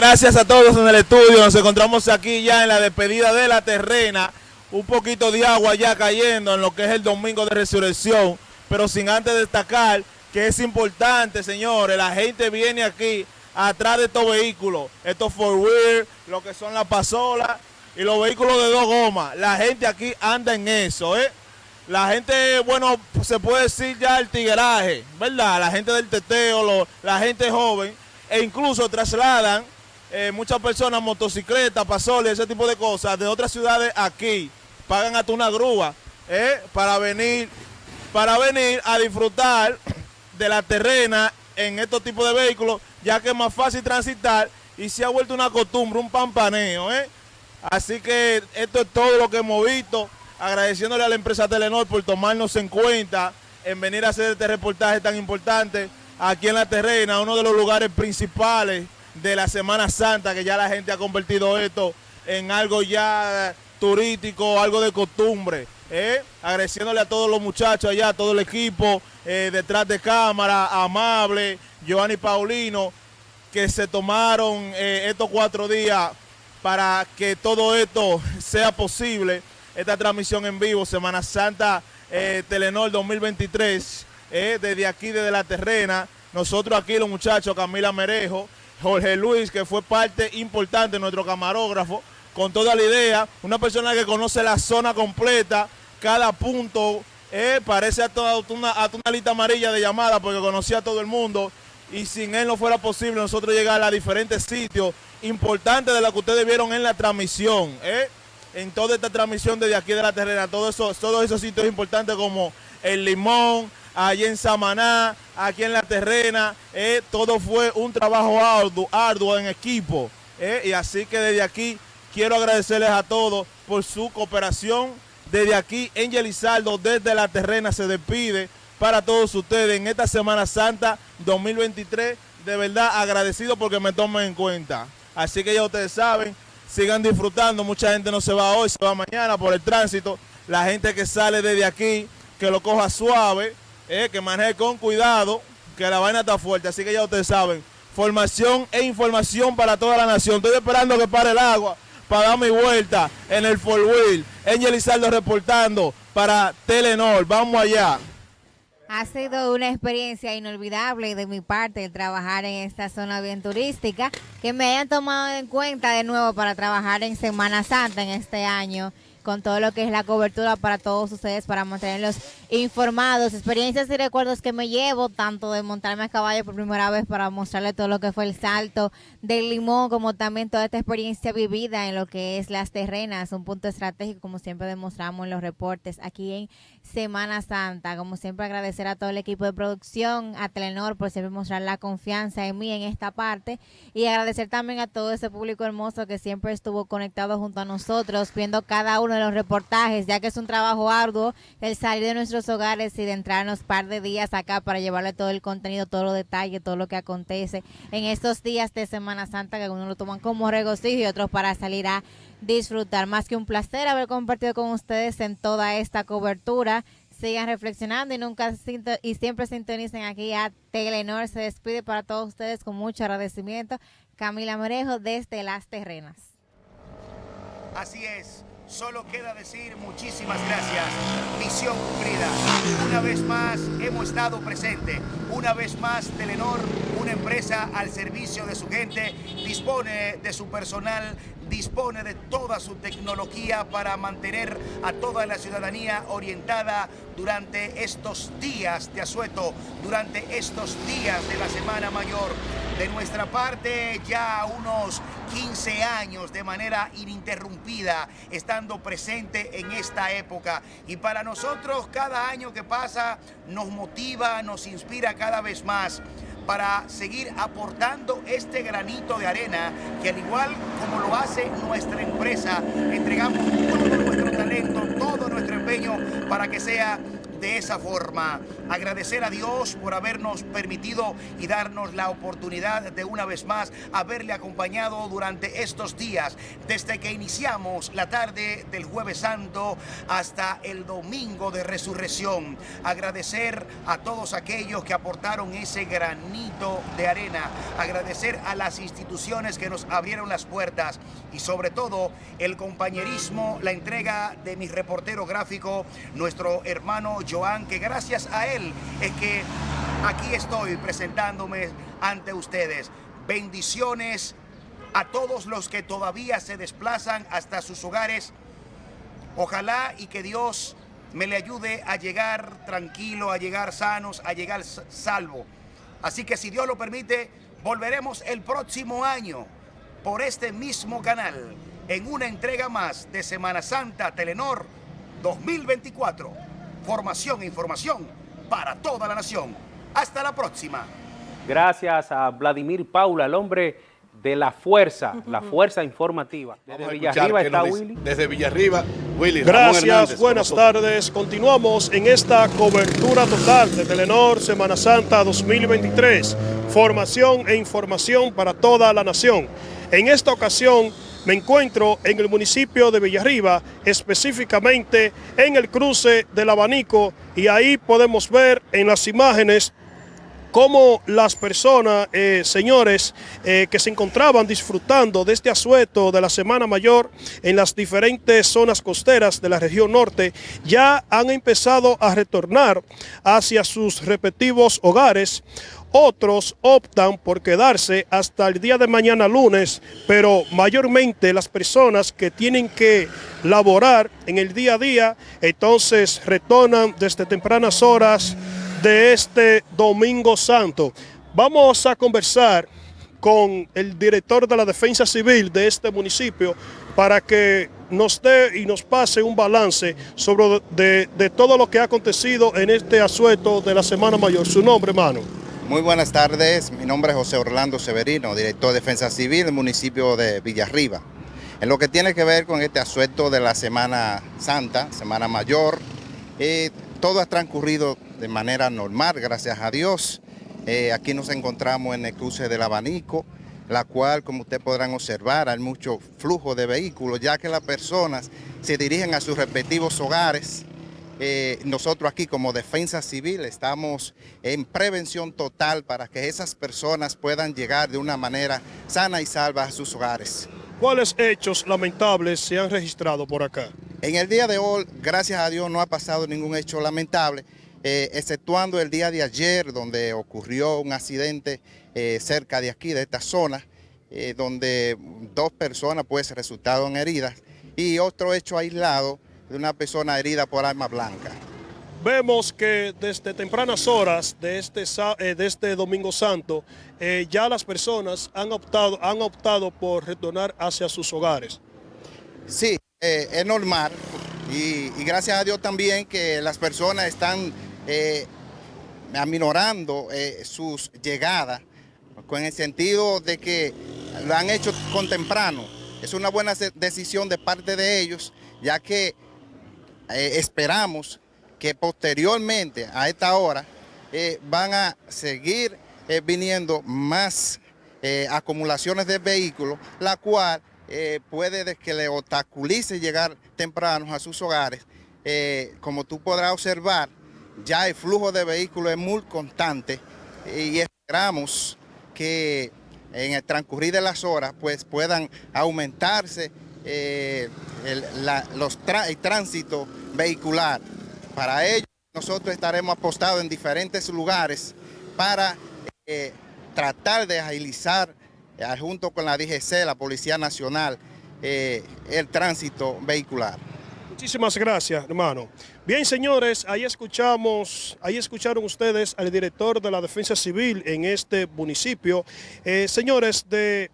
Gracias a todos en el estudio. Nos encontramos aquí ya en la despedida de la terrena. Un poquito de agua ya cayendo en lo que es el domingo de resurrección. Pero sin antes destacar que es importante, señores. La gente viene aquí atrás de estos vehículos. Estos four wheel, lo que son las pasolas y los vehículos de dos gomas. La gente aquí anda en eso, ¿eh? La gente, bueno, se puede decir ya el tigueraje, ¿verdad? La gente del teteo, la gente joven, e incluso trasladan eh, muchas personas, motocicletas, pasoles, ese tipo de cosas, de otras ciudades aquí, pagan hasta una grúa, eh, para venir, para venir a disfrutar de la terrena en estos tipos de vehículos, ya que es más fácil transitar y se ha vuelto una costumbre, un pampaneo, ¿eh? Así que esto es todo lo que hemos visto, agradeciéndole a la empresa Telenor por tomarnos en cuenta en venir a hacer este reportaje tan importante aquí en la terrena, uno de los lugares principales de la Semana Santa, que ya la gente ha convertido esto en algo ya turístico, algo de costumbre. ¿eh? Agradeciéndole a todos los muchachos allá, a todo el equipo eh, detrás de cámara, Amable, Giovanni Paulino, que se tomaron eh, estos cuatro días para que todo esto sea posible. Esta transmisión en vivo, Semana Santa Telenor 2023, desde aquí, desde la terrena. Nosotros aquí, los muchachos, Camila Merejo, Jorge Luis, que fue parte importante, nuestro camarógrafo, con toda la idea, una persona que conoce la zona completa, cada punto, eh, parece a toda una, una lista amarilla de llamadas porque conocía a todo el mundo. Y sin él no fuera posible nosotros llegar a diferentes sitios importantes de lo que ustedes vieron en la transmisión, eh, en toda esta transmisión desde aquí de la terrena, todos esos, todos esos sitios importantes como el Limón, allí en Samaná, aquí en la terrena, eh, todo fue un trabajo arduo, arduo en equipo. Eh, y así que desde aquí quiero agradecerles a todos por su cooperación. Desde aquí, Angel Izaldo, desde la terrena, se despide para todos ustedes en esta Semana Santa 2023. De verdad agradecido porque me tomen en cuenta. Así que ya ustedes saben, sigan disfrutando. Mucha gente no se va hoy, se va mañana por el tránsito. La gente que sale desde aquí, que lo coja suave eh, que maneje con cuidado, que la vaina está fuerte. Así que ya ustedes saben, formación e información para toda la nación. Estoy esperando que pare el agua para dar mi vuelta en el four wheel. Angel Izaldo reportando para Telenor. Vamos allá. Ha sido una experiencia inolvidable de mi parte trabajar en esta zona bien turística, que me hayan tomado en cuenta de nuevo para trabajar en Semana Santa en este año con todo lo que es la cobertura para todos ustedes, para mantenerlos informados, experiencias y recuerdos que me llevo, tanto de montarme a caballo por primera vez para mostrarle todo lo que fue el salto del limón, como también toda esta experiencia vivida en lo que es las terrenas, un punto estratégico, como siempre demostramos en los reportes aquí en Semana Santa. Como siempre agradecer a todo el equipo de producción, a Telenor por siempre mostrar la confianza en mí en esta parte y agradecer también a todo ese público hermoso que siempre estuvo conectado junto a nosotros, viendo cada uno los reportajes, ya que es un trabajo arduo el salir de nuestros hogares y de entrarnos par de días acá para llevarle todo el contenido, todos los detalles, todo lo que acontece en estos días de Semana Santa, que algunos lo toman como regocijo y otros para salir a disfrutar. Más que un placer haber compartido con ustedes en toda esta cobertura. Sigan reflexionando y nunca y siempre sintonicen aquí a Telenor. Se despide para todos ustedes con mucho agradecimiento. Camila Morejo desde Las Terrenas. Así es. Solo queda decir muchísimas gracias. Misión cumplida. Una vez más hemos estado presente. Una vez más Telenor, una empresa al servicio de su gente, dispone de su personal, dispone de toda su tecnología para mantener a toda la ciudadanía orientada durante estos días de asueto, durante estos días de la Semana Mayor. De nuestra parte, ya unos 15 años de manera ininterrumpida, estando presente en esta época. Y para nosotros, cada año que pasa, nos motiva, nos inspira cada vez más para seguir aportando este granito de arena que al igual como lo hace nuestra empresa, entregamos todo nuestro talento, todo nuestro empeño para que sea de esa forma. Agradecer a Dios por habernos permitido y darnos la oportunidad de una vez más haberle acompañado durante estos días, desde que iniciamos la tarde del jueves santo hasta el domingo de resurrección. Agradecer a todos aquellos que aportaron ese granito de arena. Agradecer a las instituciones que nos abrieron las puertas y sobre todo el compañerismo, la entrega de mi reportero gráfico, nuestro hermano Joan, que gracias a él es que aquí estoy presentándome ante ustedes. Bendiciones a todos los que todavía se desplazan hasta sus hogares. Ojalá y que Dios me le ayude a llegar tranquilo, a llegar sanos, a llegar salvo. Así que si Dios lo permite, volveremos el próximo año por este mismo canal en una entrega más de Semana Santa Telenor 2024. Formación e información para toda la nación. Hasta la próxima. Gracias a Vladimir Paula, el hombre de la fuerza, la fuerza informativa. Desde Villarriba está Willy. Desde Villarriba, Willy. Gracias, buenas tardes. Continuamos en esta cobertura total de Telenor Semana Santa 2023. Formación e información para toda la nación. En esta ocasión me encuentro en el municipio de Villarriba, específicamente en el cruce del abanico y ahí podemos ver en las imágenes cómo las personas, eh, señores, eh, que se encontraban disfrutando de este asueto de la Semana Mayor en las diferentes zonas costeras de la región norte, ya han empezado a retornar hacia sus respectivos hogares. Otros optan por quedarse hasta el día de mañana lunes, pero mayormente las personas que tienen que laborar en el día a día, entonces retornan desde tempranas horas de este Domingo Santo. Vamos a conversar con el director de la Defensa Civil de este municipio para que nos dé y nos pase un balance sobre de, de todo lo que ha acontecido en este asueto de la Semana Mayor. Su nombre, hermano. Muy buenas tardes, mi nombre es José Orlando Severino, director de Defensa Civil del municipio de Villarriba. En lo que tiene que ver con este asueto de la Semana Santa, Semana Mayor, eh, todo ha transcurrido de manera normal, gracias a Dios. Eh, aquí nos encontramos en el cruce del abanico, la cual, como ustedes podrán observar, hay mucho flujo de vehículos, ya que las personas se dirigen a sus respectivos hogares, eh, nosotros aquí como Defensa Civil estamos en prevención total para que esas personas puedan llegar de una manera sana y salva a sus hogares. ¿Cuáles hechos lamentables se han registrado por acá? En el día de hoy, gracias a Dios, no ha pasado ningún hecho lamentable, eh, exceptuando el día de ayer, donde ocurrió un accidente eh, cerca de aquí, de esta zona, donde dos personas pues resultaron heridas, y otro hecho aislado, de una persona herida por arma blanca. Vemos que desde tempranas horas de este, eh, de este Domingo Santo, eh, ya las personas han optado, han optado por retornar hacia sus hogares. Sí, eh, es normal y, gracias a Dios también que las personas están aminorando sus llegadas con el sentido de que lo han hecho con temprano. Es una buena decisión de parte de ellos, ya que eh, esperamos que posteriormente a esta hora eh, van a seguir eh, viniendo más acumulaciones de vehículos, la cual puede que le obstaculice llegar temprano a sus hogares. como tú podrás observar, ya el flujo de vehículos es muy constante y esperamos que en el transcurrir de las horas pues puedan aumentarse el, los el tránsito vehicular. Para ello, nosotros estaremos apostados en diferentes lugares para eh, tratar de agilizar, eh, junto con la DGC, la Policía Nacional, eh, el tránsito vehicular. Muchísimas gracias, hermano. Bien, señores, ahí escuchamos, ahí escucharon ustedes al director de la Defensa Civil en este municipio. señores, de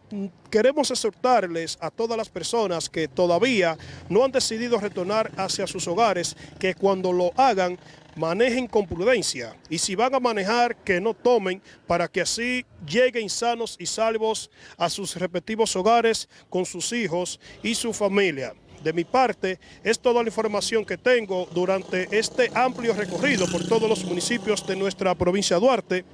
queremos exhortarles a todas las personas que todavía no han decidido retornar hacia sus hogares, que cuando lo hagan, manejen con prudencia y si van a manejar, que no tomen para que así lleguen sanos y salvos a sus respectivos hogares con sus hijos y su familia. De mi parte, es toda la información que tengo durante este amplio recorrido por todos los municipios de nuestra provincia de Duarte.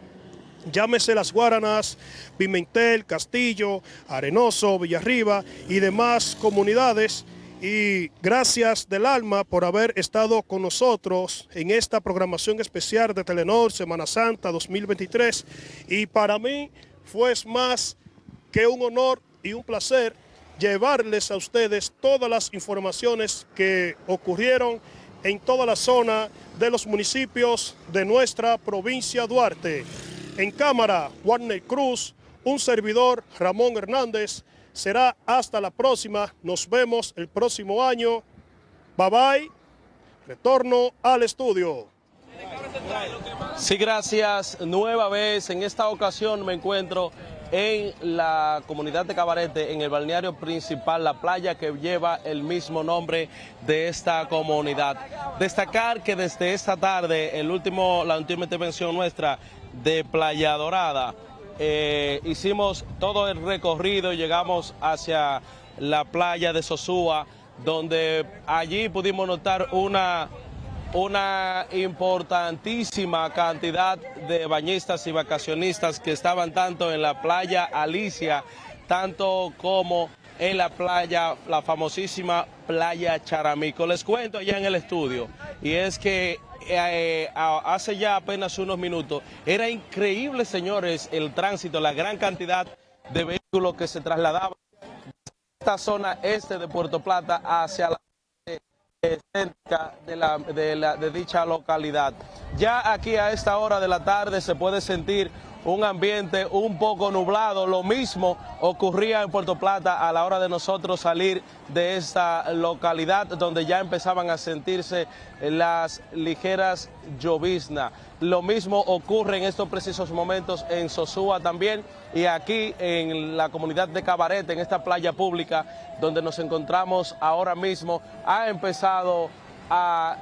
Llámese Las Guaranas, Pimentel, Castillo, Arenoso, Villarriba y demás comunidades. Y gracias del alma por haber estado con nosotros en esta programación especial de Telenor Semana Santa 2023. Y para mí fue más que un honor y un placer llevarles a ustedes todas las informaciones que ocurrieron en toda la zona de los municipios de nuestra provincia Duarte. En cámara, Warner Cruz, un servidor, Ramón Hernández. Será hasta la próxima. Nos vemos el próximo año. Bye bye. Retorno al estudio. Sí, gracias. Nueva vez. En esta ocasión me encuentro en la comunidad de Cabarete, en el balneario principal, la playa que lleva el mismo nombre de esta comunidad. Destacar que desde esta tarde, el último, la última intervención nuestra de Playa Dorada, eh, hicimos todo el recorrido, llegamos hacia la playa de Sosúa, donde allí pudimos notar una una importantísima cantidad de bañistas y vacacionistas que estaban tanto en la playa Alicia, tanto como en la playa, la famosísima playa Charamico. Les cuento allá en el estudio, y es que eh, hace ya apenas unos minutos, era increíble, señores, el tránsito, la gran cantidad de vehículos que se trasladaban de esta zona este de Puerto Plata hacia la cerca de, la, de, de dicha localidad. Ya aquí a esta hora de la tarde se puede sentir un ambiente un poco nublado. Lo mismo ocurría en Puerto Plata a la hora de nosotros salir de esta localidad donde ya empezaban a sentirse las ligeras lloviznas. Lo mismo ocurre en estos precisos momentos en Sosúa también y aquí en la comunidad de Cabarete, en esta playa pública donde nos encontramos ahora mismo, ha empezado a,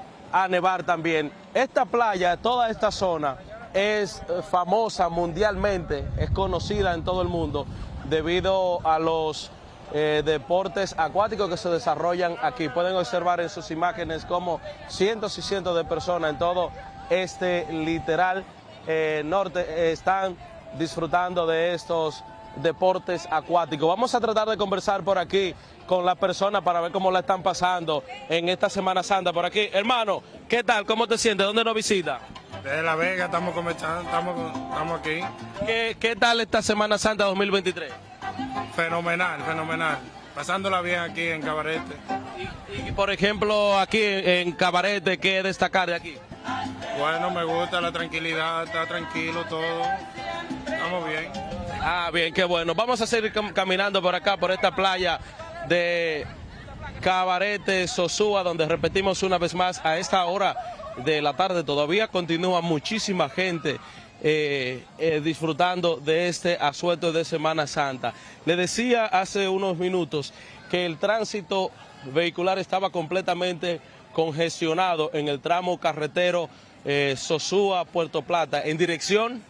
nevar también. Esta playa, toda esta zona, es famosa mundialmente, es conocida en todo el mundo debido a los eh, deportes acuáticos que se desarrollan aquí. Pueden observar en sus imágenes como cientos y cientos de personas en todo este literal eh, norte están disfrutando de estos deportes acuáticos. Vamos a tratar de conversar por aquí con las personas para ver cómo la están pasando en esta Semana Santa por aquí. Hermano, ¿qué tal? ¿Cómo te sientes? ¿Dónde nos visita? De La Vega, estamos comenzando, estamos, estamos aquí. ¿Qué, ¿Qué tal esta Semana Santa 2023? Fenomenal, fenomenal. Pasándola bien aquí en Cabarete. Y, por ejemplo, aquí en Cabarete, ¿qué destacar de aquí? Bueno, me gusta la tranquilidad, está tranquilo todo. Estamos bien. Ah, bien, qué bueno. Vamos a seguir caminando por acá, por esta playa de Cabarete, Sosúa, donde repetimos una vez más a esta hora de la tarde todavía continúa muchísima gente eh, eh, disfrutando de este asueto de Semana Santa. Le decía hace unos minutos que el tránsito vehicular estaba completamente congestionado en el tramo carretero eh, Sosúa, Puerto Plata, en dirección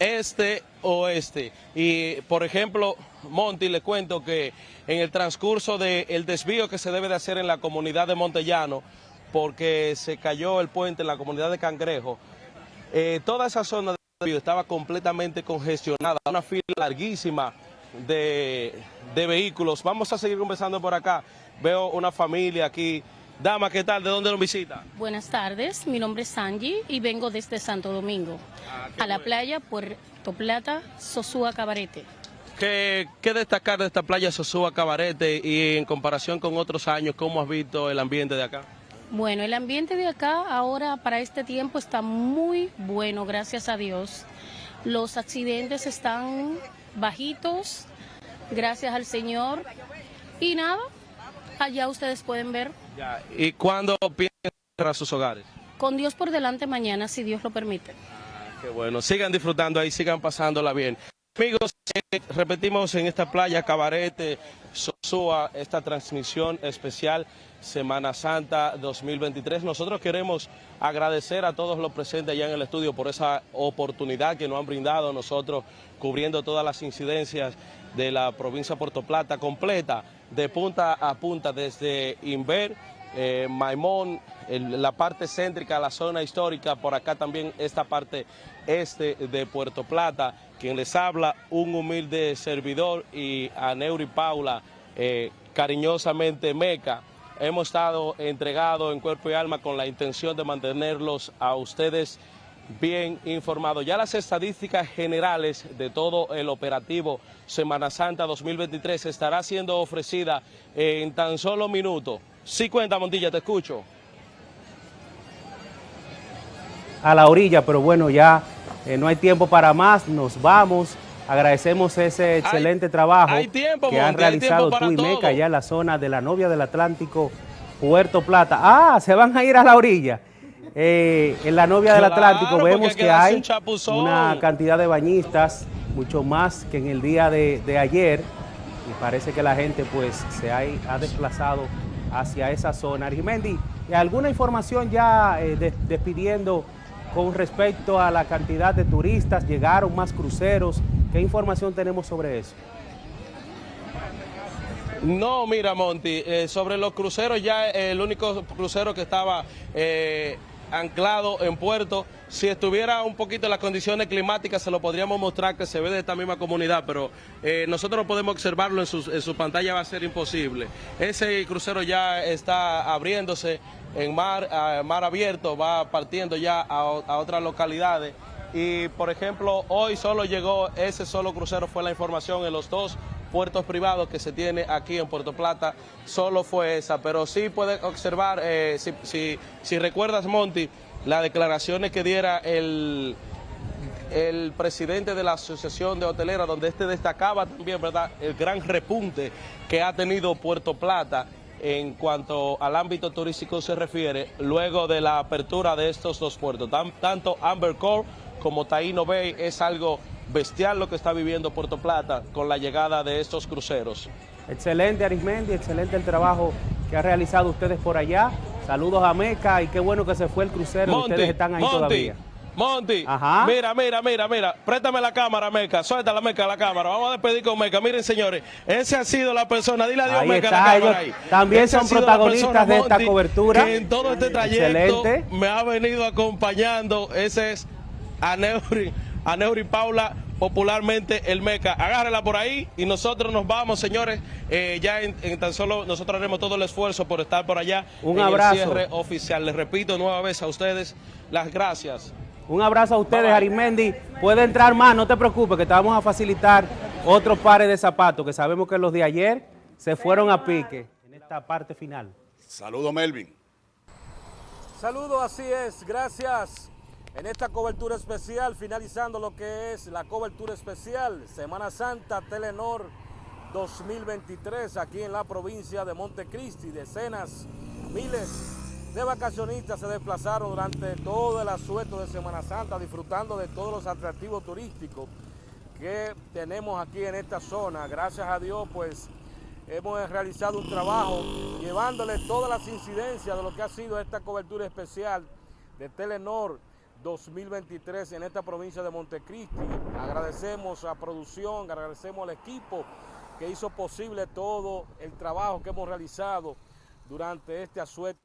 este-oeste. Y, por ejemplo, Monty, le cuento que en el transcurso del desvío que se debe de hacer en la comunidad de Montellano, porque se cayó el puente en la comunidad de Cangrejo. Eh, toda esa zona de estaba completamente congestionada, una fila larguísima de, vehículos. Vamos a seguir conversando por acá. Veo una familia aquí. Dama, ¿qué tal? ¿De dónde nos visita? Buenas tardes, mi nombre es Angie y vengo desde Santo Domingo, ah, a la playa Puerto Plata, Sosúa Cabarete. ¿Qué, ¿Qué, destacar de esta playa Sosúa Cabarete y en comparación con otros años, cómo has visto el ambiente de acá? Bueno, el ambiente de acá ahora para este tiempo está muy bueno, gracias a Dios. Los accidentes están bajitos, gracias al Señor. Y nada, allá ustedes pueden ver. ¿Y cuándo piensan cerrar sus hogares? Con Dios por delante mañana, si Dios lo permite. qué bueno, sigan disfrutando ahí, sigan pasándola bien. Amigos, eh, repetimos en esta playa Cabarete, Sosúa, esta transmisión especial Semana Santa 2023. Nosotros queremos agradecer a todos los presentes allá en el estudio por esa oportunidad que nos han brindado nosotros cubriendo todas las incidencias de la provincia de Puerto Plata completa de punta a punta desde Inver, eh, Maimón, la parte céntrica, la zona histórica, por acá también esta parte este de Puerto Plata, quien les habla, un humilde servidor y a Neuri Paula, eh, cariñosamente Meca. Hemos estado entregados en cuerpo y alma con la intención de mantenerlos a ustedes bien informados. Ya las estadísticas generales de todo el operativo Semana Santa 2023 estará siendo ofrecida en tan solo minutos. Sí cuenta, Montilla, te escucho. A la orilla, pero bueno, ya eh, no hay tiempo para más, nos vamos. Agradecemos ese excelente trabajo que han realizado tú y Meca allá en la zona de la novia del Atlántico, Puerto Plata. Ah, se van a ir a la orilla. Eh, en la novia del Atlántico vemos que hay una cantidad de bañistas, mucho más que en el día de, ayer, y parece que la gente pues se ha, desplazado hacia esa zona. Arimendi, ¿alguna información ya eh, despidiendo con respecto a la cantidad de turistas? ¿Llegaron más cruceros? ¿Qué información tenemos sobre eso? No, mira, Monty, eh, sobre los cruceros ya el único crucero que estaba eh, anclado en puerto. Si estuviera un poquito en las condiciones climáticas, se lo podríamos mostrar que se ve de esta misma comunidad, pero eh, nosotros no podemos observarlo en su, pantalla, va a ser imposible. Ese crucero ya está abriéndose en mar, mar abierto, va partiendo ya a, a otras localidades y por ejemplo hoy solo llegó ese solo crucero fue la información en los dos puertos privados que se tiene aquí en Puerto Plata, solo fue esa, pero sí puede observar, eh, si, si, recuerdas Monty, las declaraciones que diera el, el presidente de la Asociación de Hoteleras, donde este destacaba también, ¿verdad?, el gran repunte que ha tenido Puerto Plata en cuanto al ámbito turístico se refiere, luego de la apertura de estos dos puertos, tanto Amber Cove como Taino Bay, es algo bestial lo que está viviendo Puerto Plata con la llegada de estos cruceros. Excelente Arismendi, excelente el trabajo que ha realizado ustedes por allá. Saludos a Meca y qué bueno que se fue el crucero ustedes están ahí todavía. Monty, mira, mira, mira, mira, préstame la cámara, Meca, suelta la Meca la cámara, vamos a despedir con Meca, miren señores, ese ha sido la persona, dile adiós Meca la cámara ahí. También son protagonistas de esta cobertura. Que en todo este trayecto me ha venido acompañando, ese es Aneuri, Aneuri Paula, popularmente el Meca. Agárrela por ahí y nosotros nos vamos, señores. Eh, ya en, tan solo nosotros haremos todo el esfuerzo por estar por allá. Un abrazo. El cierre oficial. Les repito nueva vez a ustedes las gracias. Un abrazo a ustedes, Arimendi. Puede entrar más, no te preocupes, que te vamos a facilitar otros pares de zapatos, que sabemos que los de ayer se fueron a pique en esta parte final. Saludo, Melvin. Saludo, así es. Gracias en esta cobertura especial, finalizando lo que es la cobertura especial Semana Santa Telenor 2023 aquí en la provincia de Montecristi. Decenas, miles de vacacionistas se desplazaron durante todo el asueto de Semana Santa disfrutando de todos los atractivos turísticos que tenemos aquí en esta zona. Gracias a Dios pues hemos realizado un trabajo llevándole todas las incidencias de lo que ha sido esta cobertura especial de Telenor 2023 en esta provincia de Montecristi. Agradecemos a producción, agradecemos al equipo que hizo posible todo el trabajo que hemos realizado durante este asueto.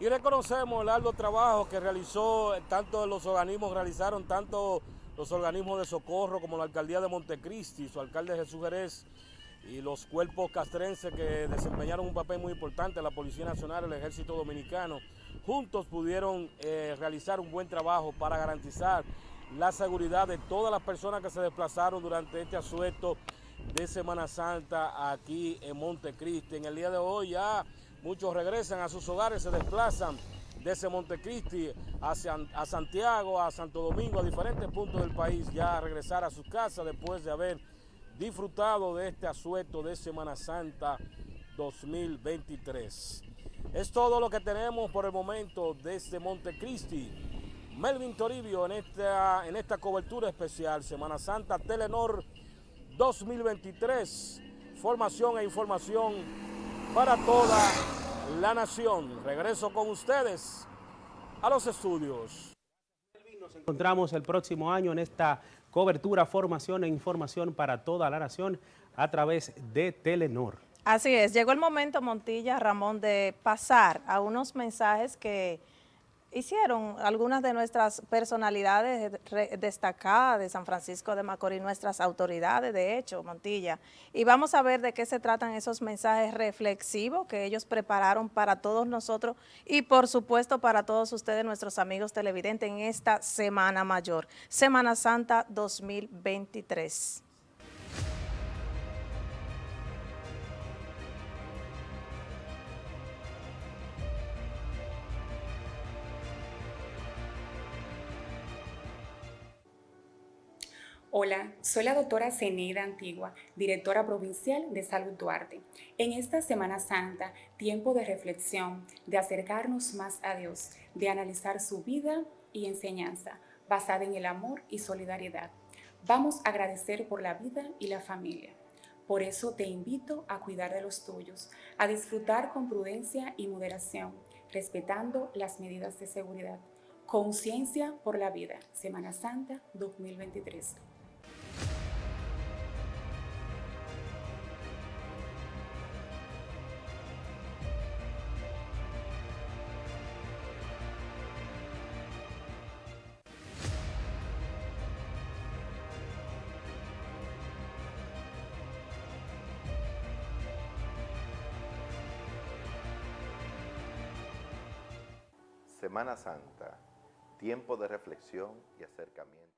Y reconocemos el arduo trabajo que realizó, tanto los organismos, realizaron tanto los organismos de socorro como la alcaldía de Montecristi, su alcalde Jesús Jerez, y los cuerpos castrenses que desempeñaron un papel muy importante, la Policía Nacional, el Ejército Dominicano, juntos pudieron eh, realizar un buen trabajo para garantizar la seguridad de todas las personas que se desplazaron durante este asueto de Semana Santa aquí en Montecristi. En el día de hoy ya muchos regresan a sus hogares, se desplazan desde Montecristi hacia a Santiago, a Santo Domingo, a diferentes puntos del país, ya a regresar a sus casas después de haber disfrutado de este asueto de Semana Santa 2023. Es todo lo que tenemos por el momento desde Montecristi. Melvin Toribio en esta, en esta cobertura especial Semana Santa Telenor 2023. Formación e información para toda la nación. Regreso con ustedes a los estudios. Nos encontramos el próximo año en esta cobertura, formación e información para toda la nación a través de Telenor. Así es, llegó el momento, Montilla, Ramón, de pasar a unos mensajes que hicieron algunas de nuestras personalidades destacadas de San Francisco de Macorís, nuestras autoridades, de hecho, Montilla. Y vamos a ver de qué se tratan esos mensajes reflexivos que ellos prepararon para todos nosotros y, por supuesto, para todos ustedes, nuestros amigos televidentes, en esta Semana Mayor, Semana Santa 2023. Hola, soy la doctora Zeneida Antigua, directora provincial de Salud Duarte. En esta Semana Santa, tiempo de reflexión, de acercarnos más a Dios, de analizar su vida y enseñanza, basada en el amor y solidaridad. Vamos a agradecer por la vida y la familia. Por eso te invito a cuidar de los tuyos, a disfrutar con prudencia y moderación, respetando las medidas de seguridad. Conciencia por la vida, Semana Santa 2023. Semana Santa, tiempo de reflexión y acercamiento.